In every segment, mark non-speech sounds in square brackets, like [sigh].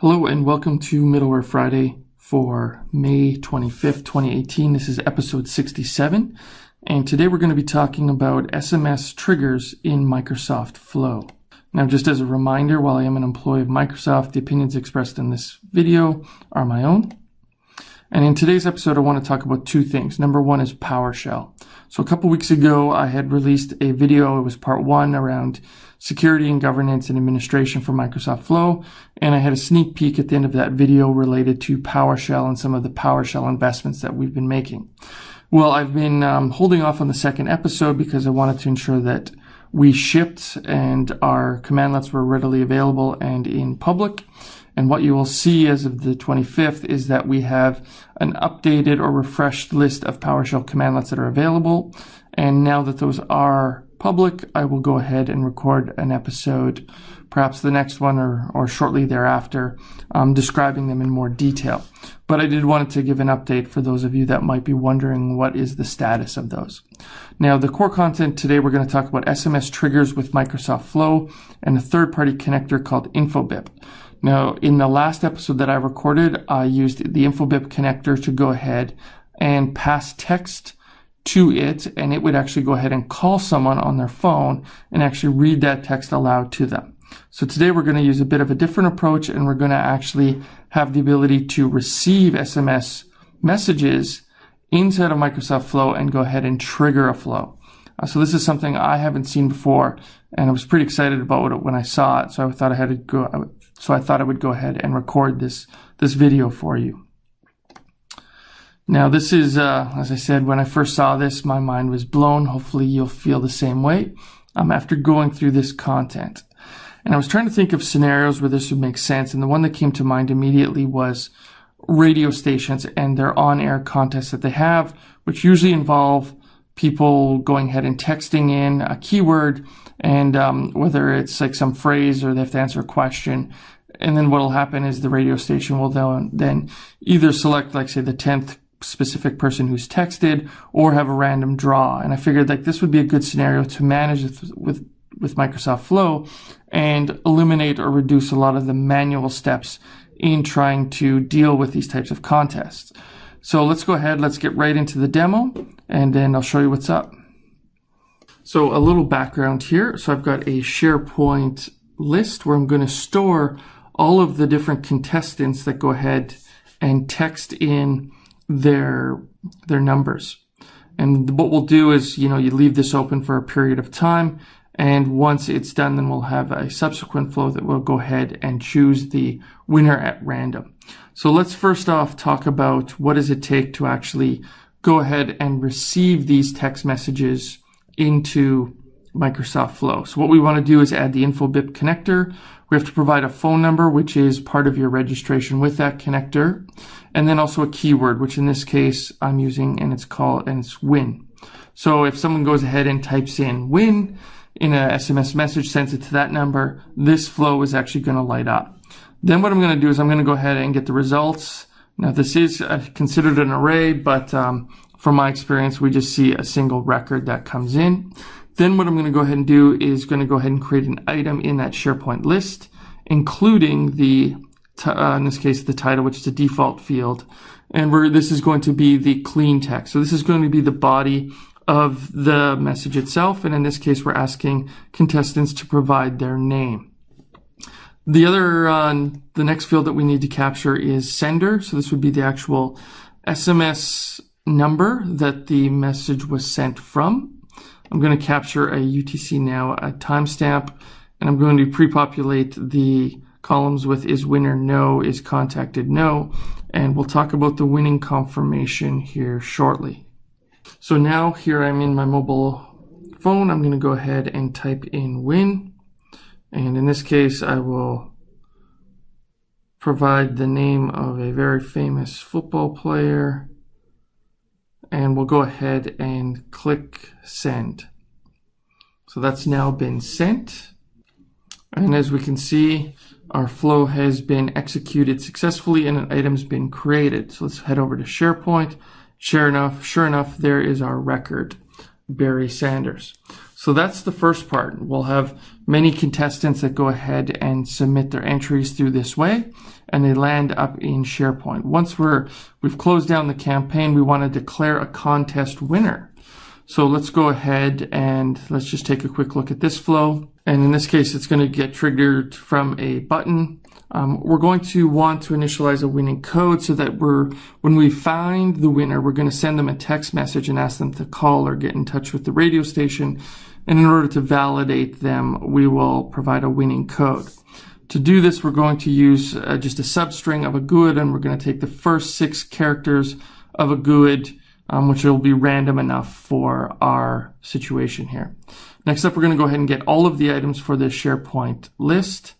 Hello and welcome to Middleware Friday for May 25th, 2018. This is episode 67. And today we're going to be talking about SMS triggers in Microsoft Flow. Now, just as a reminder, while I am an employee of Microsoft, the opinions expressed in this video are my own. And in today's episode, I want to talk about two things. Number one is PowerShell. So a couple weeks ago, I had released a video. It was part one around security and governance and administration for Microsoft Flow. And I had a sneak peek at the end of that video related to PowerShell and some of the PowerShell investments that we've been making. Well, I've been um, holding off on the second episode because I wanted to ensure that we shipped and our commandlets were readily available and in public. And what you will see as of the 25th is that we have an updated or refreshed list of PowerShell commandlets that are available. And now that those are public, I will go ahead and record an episode, perhaps the next one or, or shortly thereafter, um, describing them in more detail. But I did want to give an update for those of you that might be wondering what is the status of those. Now, the core content today, we're going to talk about SMS triggers with Microsoft Flow and a third-party connector called InfoBip. Now, in the last episode that I recorded, I used the InfoBip connector to go ahead and pass text to it, and it would actually go ahead and call someone on their phone and actually read that text aloud to them. So today we're going to use a bit of a different approach, and we're going to actually have the ability to receive SMS messages inside of Microsoft Flow and go ahead and trigger a flow. Uh, so this is something I haven't seen before, and I was pretty excited about it when I saw it. So I thought I had to go. So I thought I would go ahead and record this this video for you. Now this is, uh, as I said, when I first saw this, my mind was blown. Hopefully you'll feel the same way um, after going through this content. And I was trying to think of scenarios where this would make sense. And the one that came to mind immediately was radio stations and their on-air contests that they have, which usually involve people going ahead and texting in a keyword and um, whether it's like some phrase or they have to answer a question. And then what will happen is the radio station will then, then either select, like say, the 10th specific person who's texted or have a random draw. And I figured like this would be a good scenario to manage with, with, with Microsoft Flow and eliminate or reduce a lot of the manual steps in trying to deal with these types of contests. So let's go ahead, let's get right into the demo and then I'll show you what's up. So a little background here. So I've got a SharePoint list where I'm going to store all of the different contestants that go ahead and text in their their numbers. And what we'll do is, you know, you leave this open for a period of time. And once it's done, then we'll have a subsequent flow that will go ahead and choose the winner at random. So let's first off talk about what does it take to actually go ahead and receive these text messages into Microsoft Flow. So what we want to do is add the InfoBip connector. We have to provide a phone number, which is part of your registration with that connector, and then also a keyword, which in this case I'm using, and it's called and it's win. So if someone goes ahead and types in win in a SMS message, sends it to that number, this flow is actually going to light up. Then what I'm going to do is I'm going to go ahead and get the results. Now this is uh, considered an array, but um, from my experience, we just see a single record that comes in. Then what I'm going to go ahead and do is going to go ahead and create an item in that SharePoint list, including the, uh, in this case, the title, which is a default field. And where this is going to be the clean text. So this is going to be the body of the message itself. And in this case, we're asking contestants to provide their name. The other, uh, the next field that we need to capture is sender. So this would be the actual SMS number that the message was sent from. I'm going to capture a UTC now a timestamp, and I'm going to pre-populate the columns with is winner no, is contacted no, and we'll talk about the winning confirmation here shortly. So now here I'm in my mobile phone. I'm going to go ahead and type in win. And in this case, I will provide the name of a very famous football player and we'll go ahead and click send. So that's now been sent. And as we can see, our flow has been executed successfully and an item's been created. So let's head over to SharePoint. Sure enough, sure enough, there is our record, Barry Sanders. So that's the first part. We'll have many contestants that go ahead and submit their entries through this way and they land up in SharePoint. Once we're, we've closed down the campaign, we want to declare a contest winner. So let's go ahead and let's just take a quick look at this flow. And in this case, it's going to get triggered from a button. Um, we're going to want to initialize a winning code so that we're, when we find the winner, we're going to send them a text message and ask them to call or get in touch with the radio station. And in order to validate them, we will provide a winning code. To do this, we're going to use uh, just a substring of a GUID, and we're going to take the first six characters of a GUID, um, which will be random enough for our situation here. Next up, we're going to go ahead and get all of the items for this SharePoint list.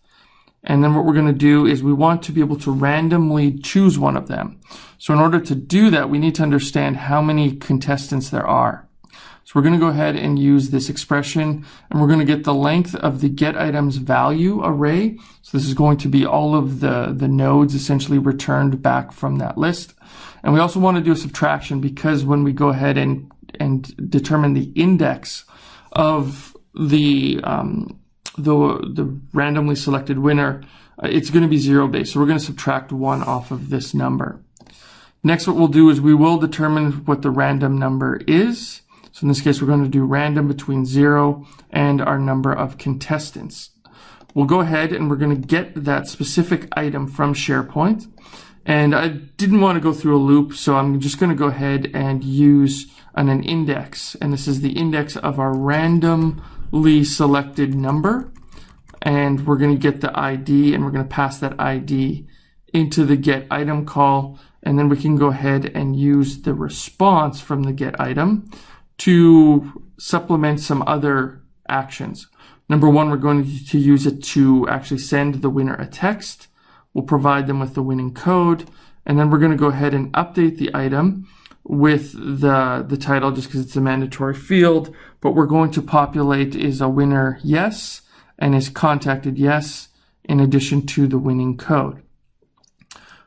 And then what we're going to do is we want to be able to randomly choose one of them. So in order to do that, we need to understand how many contestants there are. So we're going to go ahead and use this expression and we're going to get the length of the get items value array. So this is going to be all of the, the nodes essentially returned back from that list. And we also want to do a subtraction because when we go ahead and, and determine the index of the, um, the, the randomly selected winner, uh, it's going to be zero based. So we're going to subtract one off of this number. Next, what we'll do is we will determine what the random number is. So in this case, we're going to do random between zero and our number of contestants. We'll go ahead and we're going to get that specific item from SharePoint. And I didn't want to go through a loop, so I'm just going to go ahead and use an, an index. And this is the index of our randomly selected number. And we're going to get the ID and we're going to pass that ID into the get item call. And then we can go ahead and use the response from the get item to supplement some other actions. Number one, we're going to use it to actually send the winner a text. We'll provide them with the winning code, and then we're going to go ahead and update the item with the, the title just because it's a mandatory field. But we're going to populate is a winner yes and is contacted yes in addition to the winning code.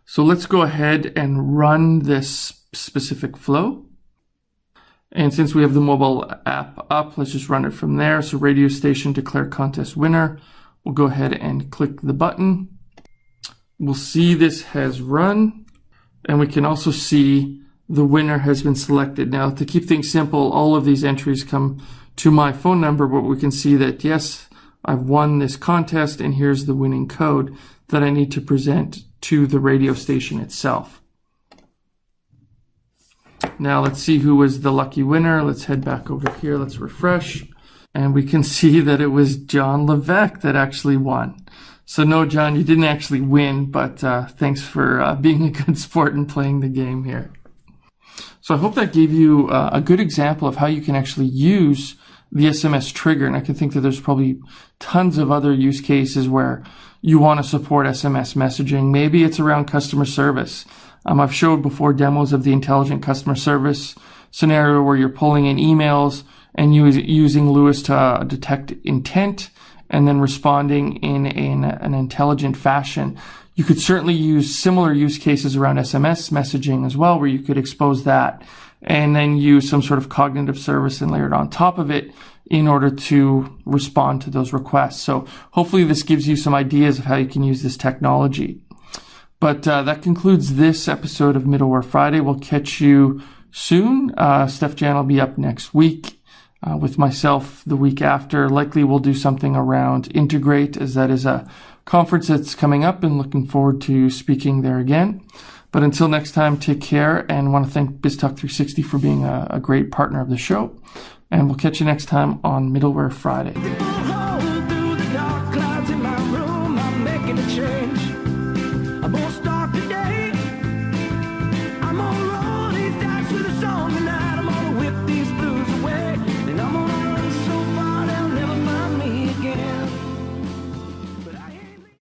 So let's go ahead and run this specific flow. And since we have the mobile app up, let's just run it from there. So radio station declare contest winner. We'll go ahead and click the button. We'll see this has run and we can also see the winner has been selected. Now to keep things simple, all of these entries come to my phone number, but we can see that yes, I've won this contest and here's the winning code that I need to present to the radio station itself. Now let's see who was the lucky winner. Let's head back over here. Let's refresh. And we can [laughs] see that it was John Levesque that actually won. So no, John, you didn't actually win, but uh, thanks for uh, [laughs] being a good sport and playing the game here. So I hope that gave you uh, a good example of how you can actually use the SMS trigger. And I can think that there's probably tons of other use cases where you want to support SMS messaging. Maybe it's around customer service. Um, I've showed before demos of the intelligent customer service scenario where you're pulling in emails and use, using LUIS to uh, detect intent and then responding in, in an intelligent fashion. You could certainly use similar use cases around SMS messaging as well, where you could expose that and then use some sort of cognitive service and layer it on top of it in order to respond to those requests. So hopefully this gives you some ideas of how you can use this technology. But uh, that concludes this episode of Middleware Friday. We'll catch you soon. Uh, Steef-Jan will be up next week uh, with myself the week after. Likely we'll do something around Integrate, as that is a conference that's coming up and looking forward to speaking there again. But until next time, take care and want to thank BizTalk360 for being a, a great partner of the show. And we'll catch you next time on Middleware Friday.